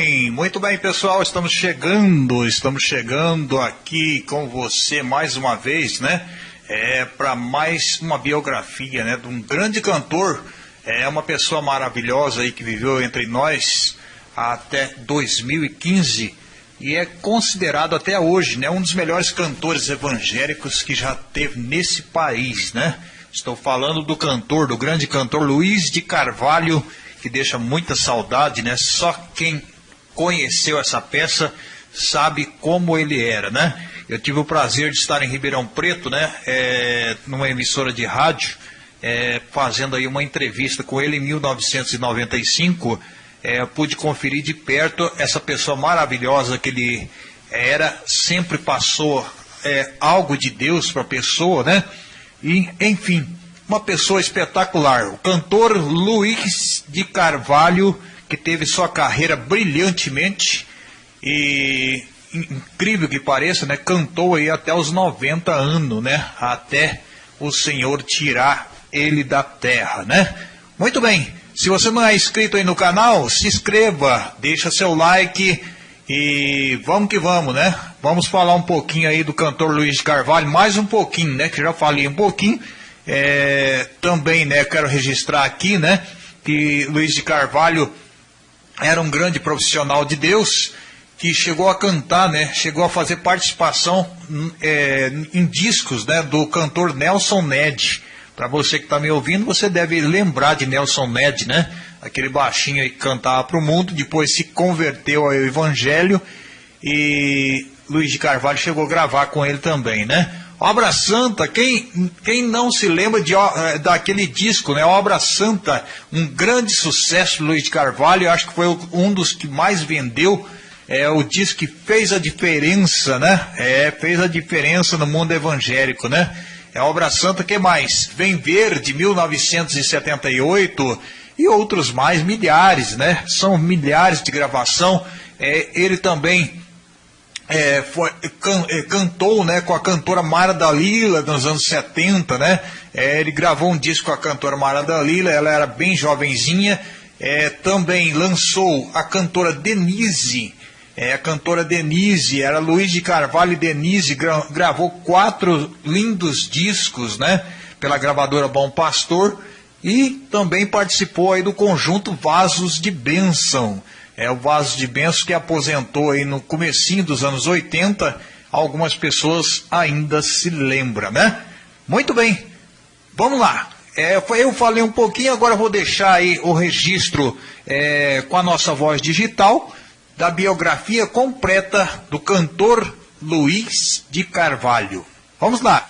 Bem, muito bem, pessoal. Estamos chegando, estamos chegando aqui com você mais uma vez, né? É para mais uma biografia, né, de um grande cantor, é uma pessoa maravilhosa aí que viveu entre nós até 2015 e é considerado até hoje, né, um dos melhores cantores evangélicos que já teve nesse país, né? Estou falando do cantor, do grande cantor Luiz de Carvalho que deixa muita saudade, né? Só quem conheceu essa peça sabe como ele era, né? Eu tive o prazer de estar em Ribeirão Preto, né? É, numa emissora de rádio, é, fazendo aí uma entrevista com ele em 1995. É, pude conferir de perto essa pessoa maravilhosa que ele era, sempre passou é, algo de Deus para a pessoa, né? E, enfim, uma pessoa espetacular, o cantor Luiz de Carvalho, que teve sua carreira brilhantemente e incrível que pareça, né, cantou aí até os 90 anos, né, até o Senhor tirar ele da terra, né? Muito bem. Se você não é inscrito aí no canal, se inscreva, deixa seu like e vamos que vamos, né? Vamos falar um pouquinho aí do cantor Luiz Carvalho, mais um pouquinho, né? Que já falei um pouquinho é, também, né, quero registrar aqui, né, que Luiz de Carvalho era um grande profissional de Deus que chegou a cantar, né, chegou a fazer participação é, em discos, né, do cantor Nelson Ned. Para você que está me ouvindo, você deve lembrar de Nelson Ned, né, aquele baixinho aí que cantava para o mundo, depois se converteu ao Evangelho e Luiz de Carvalho chegou a gravar com ele também, né? Obra Santa, quem, quem não se lembra de, eh, daquele disco, né? Obra Santa, um grande sucesso, Luiz de Carvalho, acho que foi um dos que mais vendeu, é o disco que fez a diferença, né? É, fez a diferença no mundo evangélico, né? É Obra Santa, que mais? Vem Ver, de 1978, e outros mais, milhares, né? São milhares de gravação. É, ele também é, foi, can, é, cantou né, com a cantora Mara Dalila nos anos 70, né? É, ele gravou um disco com a cantora Mara Dalila, ela era bem jovenzinha. É, também lançou a cantora Denise, é, a cantora Denise, era Luiz de Carvalho e Denise, gra, gravou quatro lindos discos, né? Pela gravadora Bom Pastor e também participou aí do conjunto Vasos de Bênção é o vaso de benção que aposentou aí no comecinho dos anos 80, algumas pessoas ainda se lembram, né? Muito bem, vamos lá. É, eu falei um pouquinho, agora vou deixar aí o registro é, com a nossa voz digital da biografia completa do cantor Luiz de Carvalho. Vamos lá.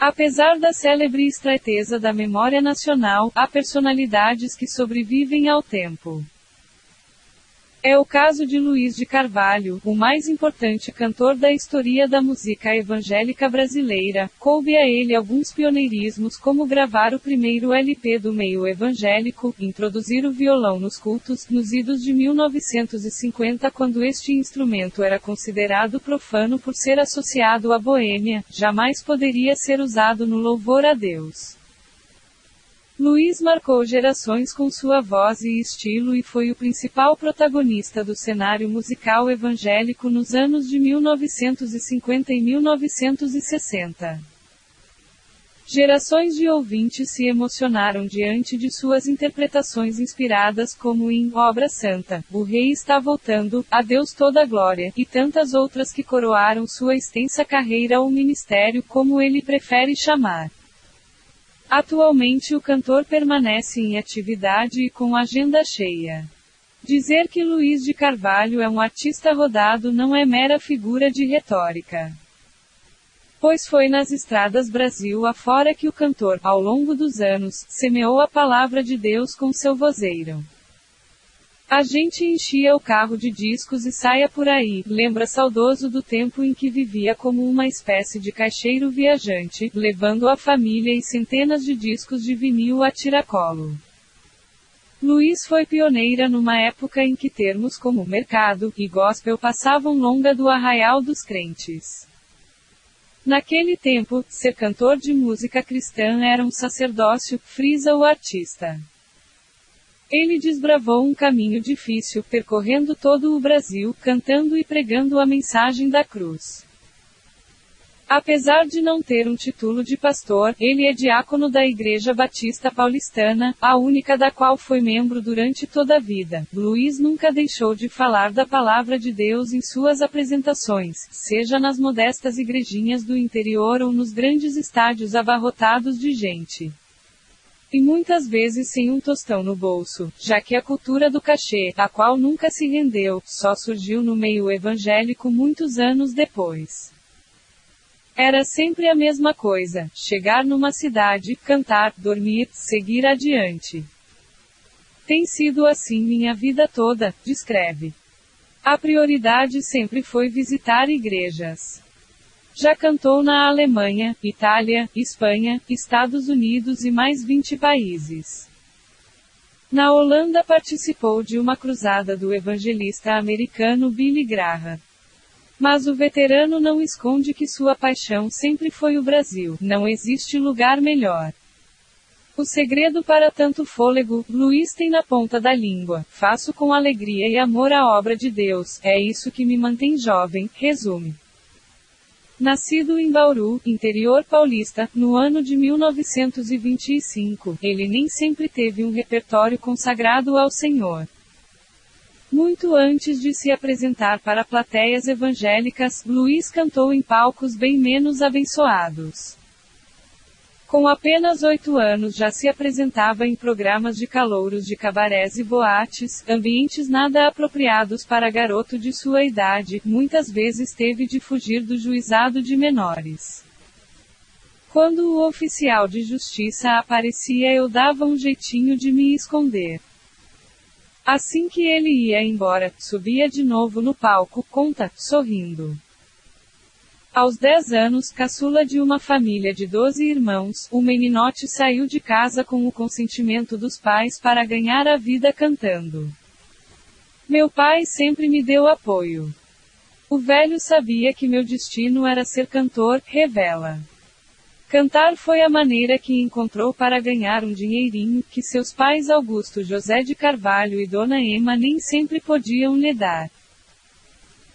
Apesar da célebre estreiteza da memória nacional, há personalidades que sobrevivem ao tempo. É o caso de Luiz de Carvalho, o mais importante cantor da história da música evangélica brasileira. Coube a ele alguns pioneirismos como gravar o primeiro LP do meio evangélico, introduzir o violão nos cultos, nos idos de 1950 quando este instrumento era considerado profano por ser associado à boêmia, jamais poderia ser usado no louvor a Deus. Luiz marcou gerações com sua voz e estilo e foi o principal protagonista do cenário musical evangélico nos anos de 1950 e 1960. Gerações de ouvintes se emocionaram diante de suas interpretações inspiradas como em Obra Santa, O Rei está voltando, A Deus toda glória, e tantas outras que coroaram sua extensa carreira ou ministério como ele prefere chamar. Atualmente o cantor permanece em atividade e com agenda cheia. Dizer que Luiz de Carvalho é um artista rodado não é mera figura de retórica. Pois foi nas estradas Brasil afora que o cantor, ao longo dos anos, semeou a palavra de Deus com seu vozeiro. A gente enchia o carro de discos e saia por aí, lembra saudoso do tempo em que vivia como uma espécie de caixeiro viajante, levando a família e centenas de discos de vinil a tiracolo. Luiz foi pioneira numa época em que termos como mercado e gospel passavam longa do arraial dos crentes. Naquele tempo, ser cantor de música cristã era um sacerdócio, frisa o artista. Ele desbravou um caminho difícil, percorrendo todo o Brasil, cantando e pregando a mensagem da cruz. Apesar de não ter um título de pastor, ele é diácono da Igreja Batista Paulistana, a única da qual foi membro durante toda a vida. Luiz nunca deixou de falar da palavra de Deus em suas apresentações, seja nas modestas igrejinhas do interior ou nos grandes estádios abarrotados de gente. E muitas vezes sem um tostão no bolso, já que a cultura do cachê, a qual nunca se rendeu, só surgiu no meio evangélico muitos anos depois. Era sempre a mesma coisa: chegar numa cidade, cantar, dormir, seguir adiante. Tem sido assim minha vida toda, descreve. A prioridade sempre foi visitar igrejas. Já cantou na Alemanha, Itália, Espanha, Estados Unidos e mais 20 países. Na Holanda participou de uma cruzada do evangelista americano Billy Graham. Mas o veterano não esconde que sua paixão sempre foi o Brasil. Não existe lugar melhor. O segredo para tanto fôlego, Luiz tem na ponta da língua. Faço com alegria e amor a obra de Deus. É isso que me mantém jovem, resume. Nascido em Bauru, interior paulista, no ano de 1925, ele nem sempre teve um repertório consagrado ao Senhor. Muito antes de se apresentar para plateias evangélicas, Luiz cantou em palcos bem menos abençoados. Com apenas oito anos já se apresentava em programas de calouros de cabarés e boates, ambientes nada apropriados para garoto de sua idade, muitas vezes teve de fugir do juizado de menores. Quando o oficial de justiça aparecia eu dava um jeitinho de me esconder. Assim que ele ia embora, subia de novo no palco, conta, sorrindo. Aos 10 anos, caçula de uma família de 12 irmãos, o meninote saiu de casa com o consentimento dos pais para ganhar a vida cantando. Meu pai sempre me deu apoio. O velho sabia que meu destino era ser cantor, revela. Cantar foi a maneira que encontrou para ganhar um dinheirinho que seus pais Augusto José de Carvalho e Dona Ema nem sempre podiam lhe dar.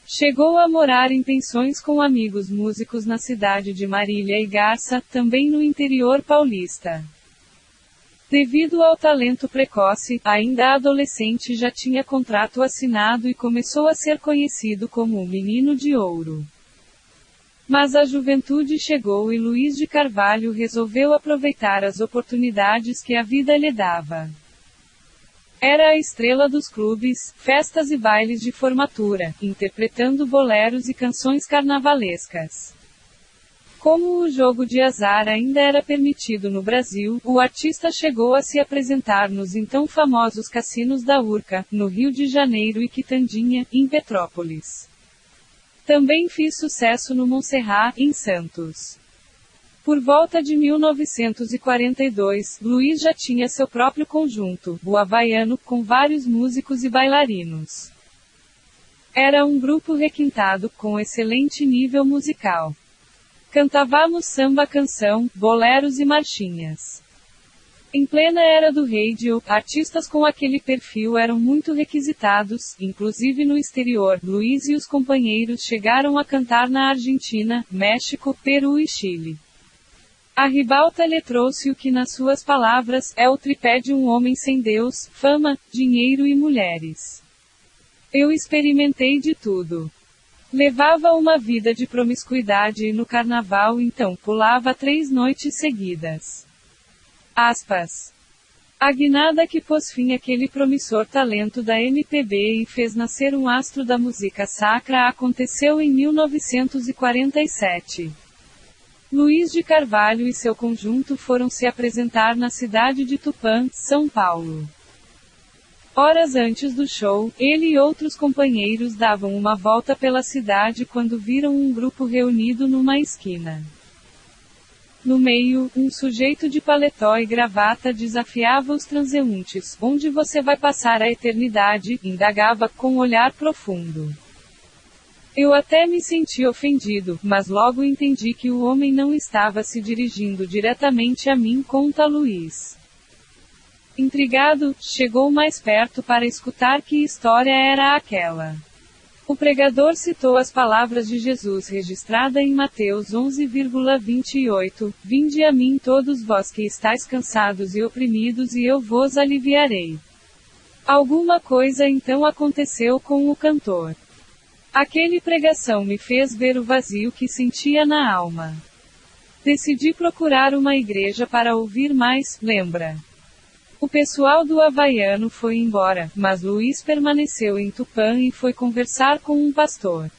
Chegou a morar em pensões com amigos músicos na cidade de Marília e Garça, também no interior paulista. Devido ao talento precoce, ainda adolescente já tinha contrato assinado e começou a ser conhecido como o Menino de Ouro. Mas a juventude chegou e Luiz de Carvalho resolveu aproveitar as oportunidades que a vida lhe dava. Era a estrela dos clubes, festas e bailes de formatura, interpretando boleros e canções carnavalescas. Como o jogo de azar ainda era permitido no Brasil, o artista chegou a se apresentar nos então famosos cassinos da Urca, no Rio de Janeiro e Quitandinha, em Petrópolis. Também fiz sucesso no Montserrat, em Santos. Por volta de 1942, Luiz já tinha seu próprio conjunto, o Havaiano, com vários músicos e bailarinos. Era um grupo requintado, com excelente nível musical. Cantávamos samba canção, boleros e marchinhas. Em plena era do radio, artistas com aquele perfil eram muito requisitados, inclusive no exterior. Luiz e os companheiros chegaram a cantar na Argentina, México, Peru e Chile. A ribalta lhe trouxe o que, nas suas palavras, é o tripé de um homem sem Deus, fama, dinheiro e mulheres. Eu experimentei de tudo. Levava uma vida de promiscuidade e no carnaval então pulava três noites seguidas. Aspas. A guinada que pôs fim àquele promissor talento da MPB e fez nascer um astro da música sacra aconteceu em 1947. Luiz de Carvalho e seu conjunto foram se apresentar na cidade de Tupã, São Paulo. Horas antes do show, ele e outros companheiros davam uma volta pela cidade quando viram um grupo reunido numa esquina. No meio, um sujeito de paletó e gravata desafiava os transeuntes. Onde você vai passar a eternidade? indagava com um olhar profundo. Eu até me senti ofendido, mas logo entendi que o homem não estava se dirigindo diretamente a mim, conta Luiz. Intrigado, chegou mais perto para escutar que história era aquela. O pregador citou as palavras de Jesus registrada em Mateus 11,28: Vinde a mim todos vós que estáis cansados e oprimidos e eu vos aliviarei. Alguma coisa então aconteceu com o cantor. Aquele pregação me fez ver o vazio que sentia na alma. Decidi procurar uma igreja para ouvir mais, lembra? O pessoal do Havaiano foi embora, mas Luiz permaneceu em Tupã e foi conversar com um pastor.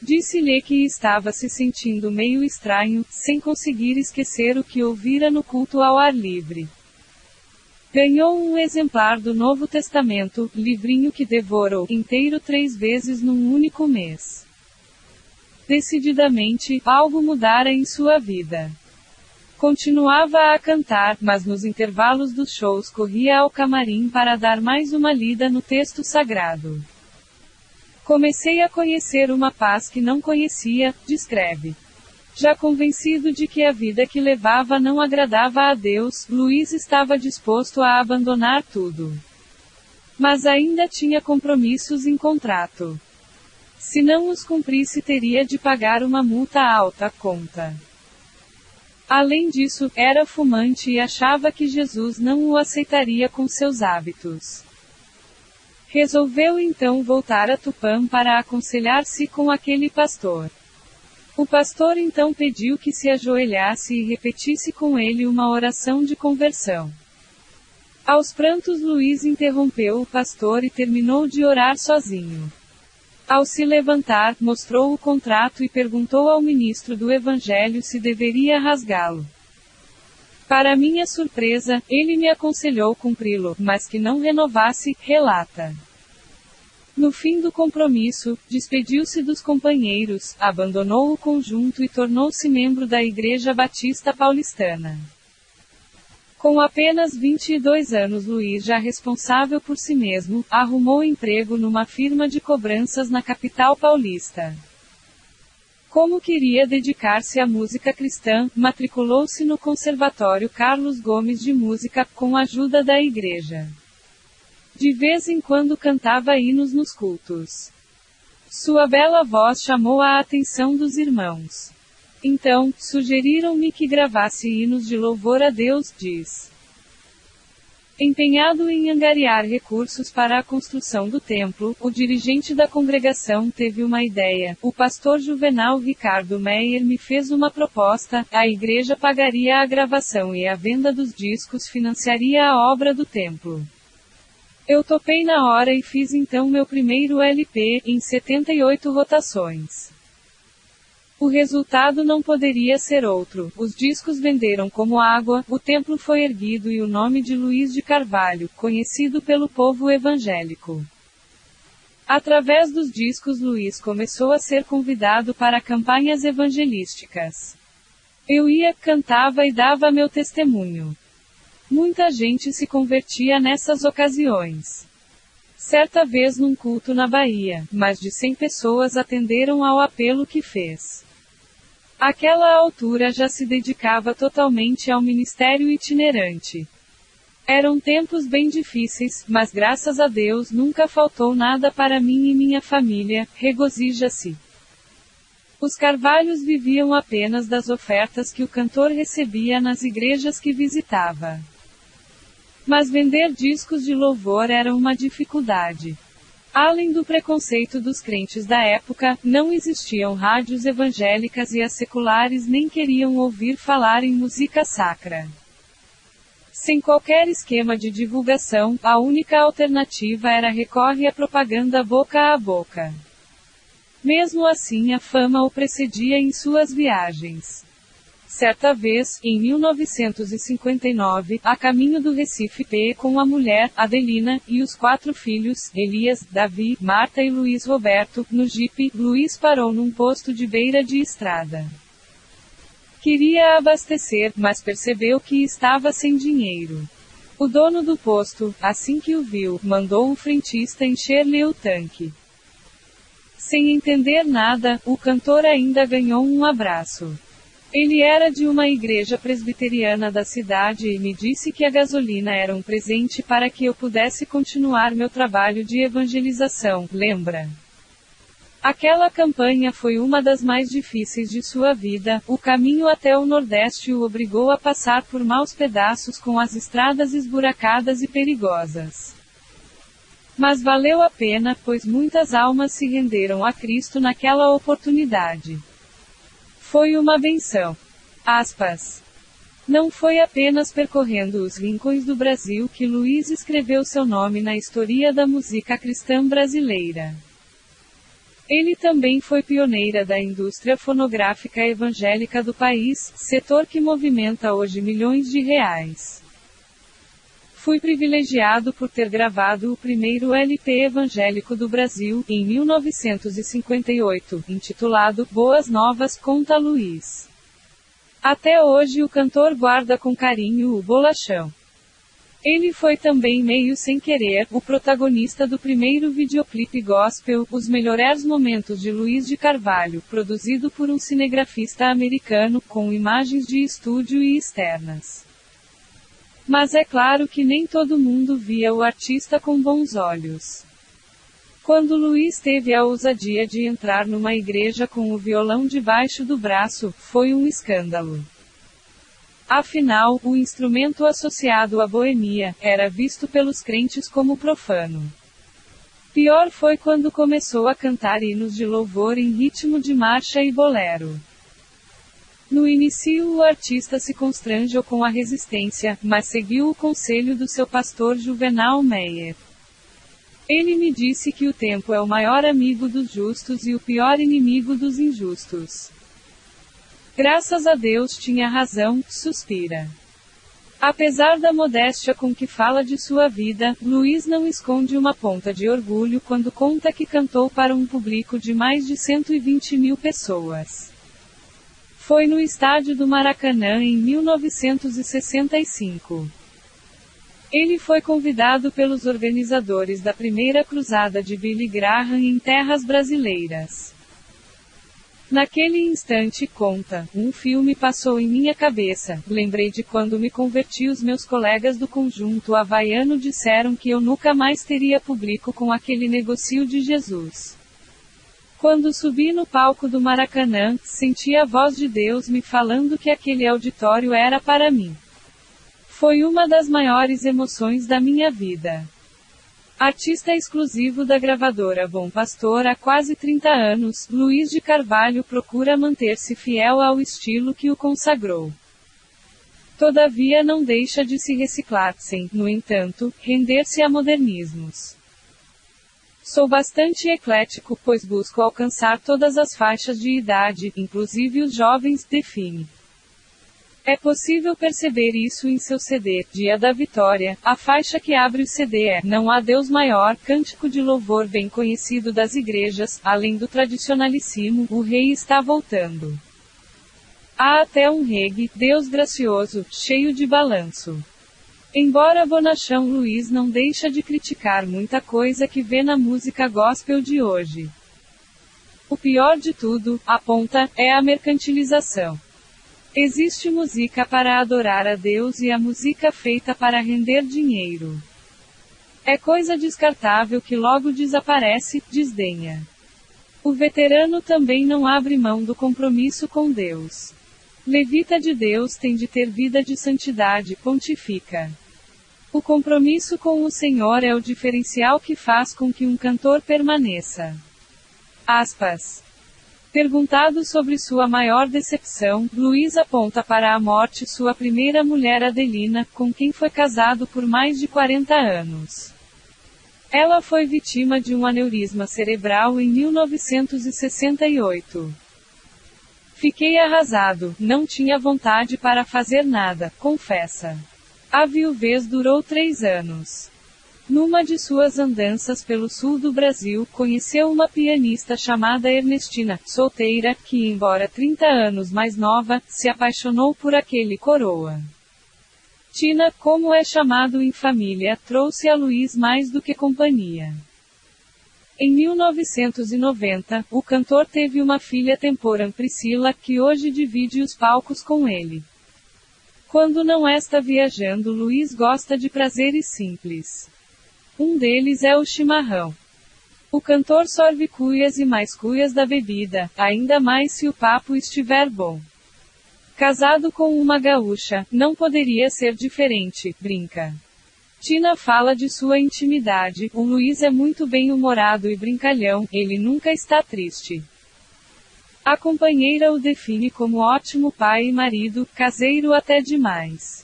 Disse-lhe que estava se sentindo meio estranho, sem conseguir esquecer o que ouvira no culto ao ar livre. Ganhou um exemplar do Novo Testamento, livrinho que devorou inteiro três vezes num único mês. Decididamente, algo mudara em sua vida. Continuava a cantar, mas nos intervalos dos shows corria ao camarim para dar mais uma lida no texto sagrado. Comecei a conhecer uma paz que não conhecia, descreve. Já convencido de que a vida que levava não agradava a Deus, Luiz estava disposto a abandonar tudo. Mas ainda tinha compromissos em contrato. Se não os cumprisse, teria de pagar uma multa alta conta. Além disso, era fumante e achava que Jesus não o aceitaria com seus hábitos. Resolveu então voltar a Tupã para aconselhar-se com aquele pastor. O pastor então pediu que se ajoelhasse e repetisse com ele uma oração de conversão. Aos prantos, Luiz interrompeu o pastor e terminou de orar sozinho. Ao se levantar, mostrou o contrato e perguntou ao ministro do Evangelho se deveria rasgá-lo. Para minha surpresa, ele me aconselhou cumpri-lo, mas que não renovasse, relata. No fim do compromisso, despediu-se dos companheiros, abandonou o conjunto e tornou-se membro da Igreja Batista Paulistana. Com apenas 22 anos, Luiz, já responsável por si mesmo, arrumou emprego numa firma de cobranças na capital paulista. Como queria dedicar-se à música cristã, matriculou-se no Conservatório Carlos Gomes de Música, com a ajuda da igreja. De vez em quando cantava hinos nos cultos. Sua bela voz chamou a atenção dos irmãos. Então, sugeriram-me que gravasse hinos de louvor a Deus, diz. Empenhado em angariar recursos para a construção do templo, o dirigente da congregação teve uma ideia. O pastor juvenal Ricardo Meyer me fez uma proposta: a igreja pagaria a gravação e a venda dos discos financiaria a obra do templo. Eu topei na hora e fiz então meu primeiro LP, em 78 rotações. O resultado não poderia ser outro. Os discos venderam como água, o templo foi erguido e o nome de Luiz de Carvalho, conhecido pelo povo evangélico. Através dos discos, Luiz começou a ser convidado para campanhas evangelísticas. Eu ia, cantava e dava meu testemunho. Muita gente se convertia nessas ocasiões. Certa vez num culto na Bahia, mais de 100 pessoas atenderam ao apelo que fez. Aquela altura já se dedicava totalmente ao ministério itinerante. Eram tempos bem difíceis, mas graças a Deus nunca faltou nada para mim e minha família, regozija-se. Os Carvalhos viviam apenas das ofertas que o cantor recebia nas igrejas que visitava. Mas vender discos de louvor era uma dificuldade. Além do preconceito dos crentes da época, não existiam rádios evangélicas e as seculares nem queriam ouvir falar em música sacra. Sem qualquer esquema de divulgação, a única alternativa era recorrer à propaganda boca a boca. Mesmo assim, a fama o precedia em suas viagens. Certa vez, em 1959, a caminho do Recife P com a mulher, Adelina, e os quatro filhos, Elias, Davi, Marta e Luiz Roberto, no jipe, Luiz parou num posto de beira de estrada. Queria abastecer, mas percebeu que estava sem dinheiro. O dono do posto, assim que o viu, mandou o frentista encher-lhe o tanque. Sem entender nada, o cantor ainda ganhou um abraço. Ele era de uma igreja presbiteriana da cidade e me disse que a gasolina era um presente para que eu pudesse continuar meu trabalho de evangelização, lembra? Aquela campanha foi uma das mais difíceis de sua vida. O caminho até o Nordeste o obrigou a passar por maus pedaços com as estradas esburacadas e perigosas. Mas valeu a pena, pois muitas almas se renderam a Cristo naquela oportunidade. Foi uma benção. Aspas. Não foi apenas percorrendo os rincões do Brasil que Luiz escreveu seu nome na história da música cristã brasileira. Ele também foi pioneira da indústria fonográfica evangélica do país, setor que movimenta hoje milhões de reais. Fui privilegiado por ter gravado o primeiro LP evangélico do Brasil, em 1958, intitulado Boas Novas Conta Luiz. Até hoje o cantor guarda com carinho o bolachão. Ele foi também meio sem querer o protagonista do primeiro videoclipe gospel, Os Melhores Momentos de Luiz de Carvalho, produzido por um cinegrafista americano, com imagens de estúdio e externas. Mas é claro que nem todo mundo via o artista com bons olhos. Quando Luiz teve a ousadia de entrar numa igreja com o violão debaixo do braço, foi um escândalo. Afinal, o instrumento associado à boemia era visto pelos crentes como profano. Pior foi quando começou a cantar hinos de louvor em ritmo de marcha e bolero. No início o artista se constrangeu com a resistência, mas seguiu o conselho do seu pastor Juvenal Meyer. Ele me disse que o tempo é o maior amigo dos justos e o pior inimigo dos injustos. Graças a Deus tinha razão, suspira. Apesar da modéstia com que fala de sua vida, Luiz não esconde uma ponta de orgulho quando conta que cantou para um público de mais de 120 mil pessoas. Foi no estádio do Maracanã em 1965. Ele foi convidado pelos organizadores da primeira cruzada de Billy Graham em terras brasileiras. Naquele instante, conta, um filme passou em minha cabeça. Lembrei de quando me converti, os meus colegas do conjunto havaiano disseram que eu nunca mais teria público com aquele negocio de Jesus. Quando subi no palco do Maracanã, senti a voz de Deus me falando que aquele auditório era para mim. Foi uma das maiores emoções da minha vida. Artista exclusivo da gravadora Bom Pastor há quase 30 anos, Luiz de Carvalho procura manter-se fiel ao estilo que o consagrou. Todavia não deixa de se reciclar sem, no entanto, render-se a modernismos. Sou bastante eclético, pois busco alcançar todas as faixas de idade, inclusive os jovens, define. É possível perceber isso em seu CD, Dia da Vitória. A faixa que abre o CD é Não há Deus Maior, cântico de louvor bem conhecido das igrejas, além do tradicionalíssimo O Rei está voltando. Há até um reggae, Deus gracioso, cheio de balanço. Embora Bonachão Luiz não deixa de criticar muita coisa que vê na música gospel de hoje. O pior de tudo, aponta, é a mercantilização. Existe música para adorar a Deus e a música feita para render dinheiro. É coisa descartável que logo desaparece, desdenha. O veterano também não abre mão do compromisso com Deus. Levita de Deus tem de ter vida de santidade, pontifica. O compromisso com o Senhor é o diferencial que faz com que um cantor permaneça. Aspas. Perguntado sobre sua maior decepção, Luiz aponta para a morte sua primeira mulher Adelina, com quem foi casado por mais de 40 anos. Ela foi vítima de um aneurisma cerebral em 1968. Fiquei arrasado, não tinha vontade para fazer nada, confessa. A viuvez durou três anos. Numa de suas andanças pelo sul do Brasil, conheceu uma pianista chamada Ernestina, solteira, que, embora 30 anos mais nova, se apaixonou por aquele coroa. Tina, como é chamado em família, trouxe a Luiz mais do que companhia. Em 1990, o cantor teve uma filha temporã Priscila, que hoje divide os palcos com ele. Quando não está viajando, Luiz gosta de prazeres simples. Um deles é o chimarrão. O cantor sorve cuias e mais cuias da bebida, ainda mais se o papo estiver bom. Casado com uma gaúcha, não poderia ser diferente, brinca. Tina fala de sua intimidade. O Luiz é muito bem-humorado e brincalhão, ele nunca está triste. A companheira o define como ótimo pai e marido, caseiro até demais.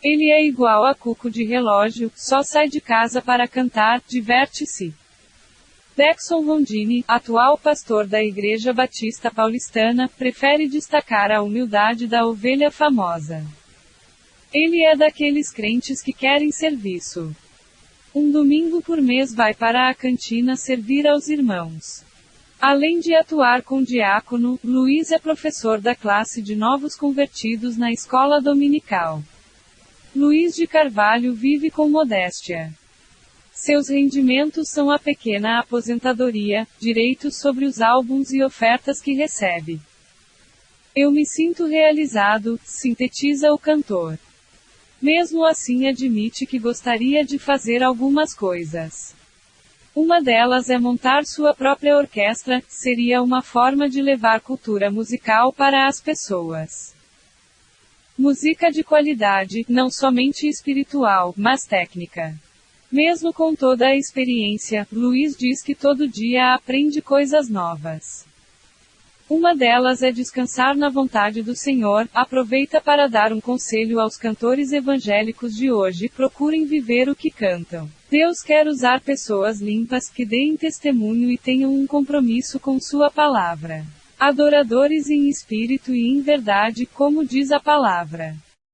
Ele é igual a cuco de relógio, só sai de casa para cantar, diverte-se. Dexon Rondini, atual pastor da Igreja Batista Paulistana, prefere destacar a humildade da ovelha famosa. Ele é daqueles crentes que querem serviço. Um domingo por mês vai para a cantina servir aos irmãos. Além de atuar com diácono, Luiz é professor da classe de novos convertidos na escola dominical. Luiz de Carvalho vive com modéstia. Seus rendimentos são a pequena aposentadoria, direitos sobre os álbuns e ofertas que recebe. Eu me sinto realizado, sintetiza o cantor. Mesmo assim, admite que gostaria de fazer algumas coisas. Uma delas é montar sua própria orquestra, seria uma forma de levar cultura musical para as pessoas. Música de qualidade, não somente espiritual, mas técnica. Mesmo com toda a experiência, Luiz diz que todo dia aprende coisas novas. Uma delas é descansar na vontade do Senhor. Aproveita para dar um conselho aos cantores evangélicos de hoje: procurem viver o que cantam. Deus quer usar pessoas limpas que deem testemunho e tenham um compromisso com Sua palavra. Adoradores em espírito e em verdade, como diz a palavra.